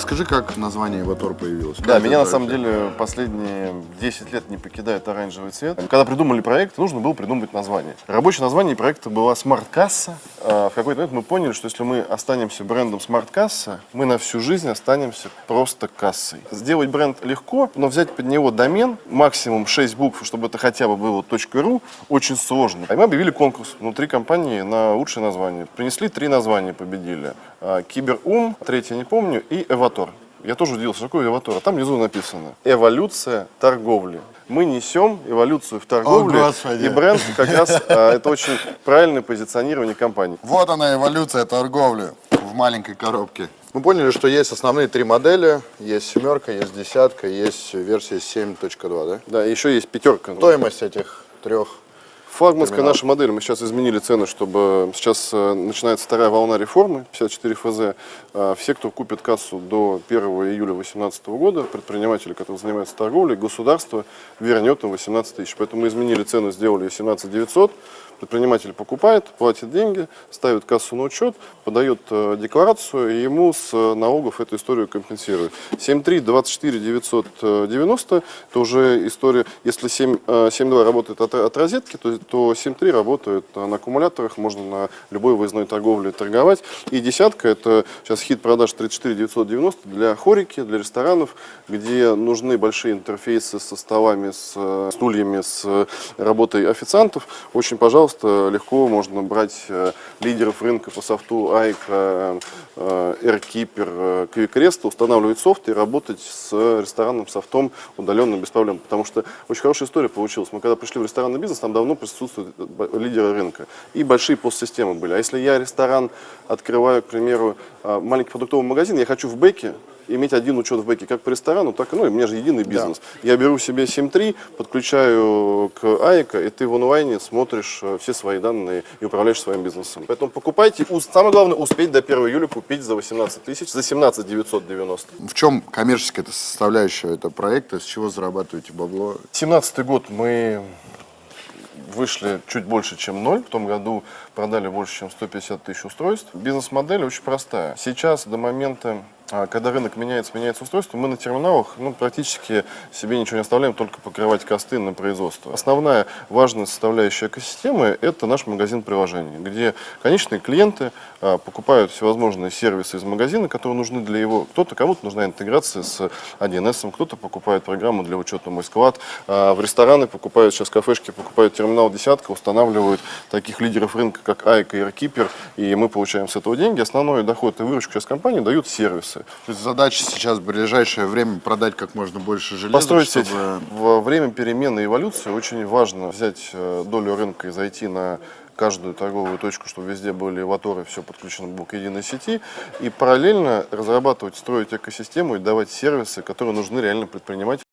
Расскажи, как название Эватор появилось? Да, Как меня на самом деле последние 10 лет не покидает оранжевый цвет. Когда придумали проект, нужно было придумать название. Рабочее название проекта была смарт-касса. А В какой-то момент мы поняли, что если мы останемся брендом смарт-касса, мы на всю жизнь останемся просто кассой. Сделать бренд легко, но взять под него домен, максимум 6 букв, чтобы это хотя бы было .ru, очень сложно. И мы объявили конкурс внутри компании на лучшее название. Принесли три названия, победили. А, Киберум, третье не помню, и Эватор. Я тоже удивился, что такое эватор. А там внизу написано «Эволюция торговли». Мы несем эволюцию в торговле, О, Господи. и бренд как раз а, это очень правильное позиционирование компании. Вот она, эволюция торговли в маленькой коробке. Мы поняли, что есть основные три модели. Есть семерка, есть десятка, есть версия 7.2, да? Да, еще есть пятерка. Стоимость этих трех. Флагманская терминал. наша модель, мы сейчас изменили цены, чтобы сейчас э, начинается вторая волна реформы, 54 ФЗ. Э, Все, кто купит кассу до 1 июля 2018 года, предприниматели, которые занимаются торговлей, государство вернет им 18 тысяч. Поэтому мы изменили цену, сделали 17 900. Предприниматель покупает, платит деньги, ставит кассу на учет, подает э, декларацию, и ему с э, налогов эту историю компенсируют. 7.3, 24 990, это уже история, если 7, э, 7.2 работает от, от розетки, то, то 7.3 работает на аккумуляторах, можно на любой выездной торговле торговать. И десятка, это сейчас хит продаж 34 990 для хорики, для ресторанов, где нужны большие интерфейсы со столами, с стульями, с работой официантов. Очень, пожалуйста, легко можно брать э, лидеров рынка по софту AIK, э, э, AirKeeper, QuickRest, устанавливать софт и работать с ресторанным софтом удаленно без проблем. Потому что очень хорошая история получилась. Мы когда пришли в ресторанный бизнес, там давно присутствуют лидеры рынка. И большие постсистемы были. А если я ресторан открываю, к примеру, маленький продуктовый магазин, я хочу в бэке иметь один учет в бэке как по ресторану, так и, ну, и у меня же единый бизнес. Я беру себе 7.3, подключаю к АИКа, и ты в онлайне смотришь э, все свои данные и управляешь своим бизнесом. Поэтому покупайте. Самое главное, успеть до 1 июля купить за 18 тысяч, за 17 990. В чем коммерческая эта составляющая этого проекта? С чего зарабатываете бабло? 17 год мы вышли чуть больше, чем ноль. В том году продали больше, чем 150 тысяч устройств. Бизнес-модель очень простая. Сейчас до момента, когда рынок меняется, меняется устройство, мы на терминалах ну, практически себе ничего не оставляем, только покрывать косты на производство. Основная важная составляющая экосистемы – это наш магазин приложений, где конечные клиенты а, покупают всевозможные сервисы из магазина, которые нужны для его... Кто-то, кому-то нужна интеграция с 1С, кто-то покупает программу для учета «Мой склад», а, в рестораны покупают, сейчас кафешки покупают терминал «Десятка», устанавливают таких лидеров рынка, как Айк и Airkeeper, и мы получаем с этого деньги. Основной доход и выручку сейчас компании дают сервисы. То есть задача сейчас в ближайшее время продать как можно больше железа, Построить сеть. чтобы... Во время перемены и эволюции очень важно взять э, долю рынка и зайти на каждую торговую точку, чтобы везде были эваторы, все подключено было к единой сети, и параллельно разрабатывать, строить экосистему и давать сервисы, которые нужны реально предпринимателям.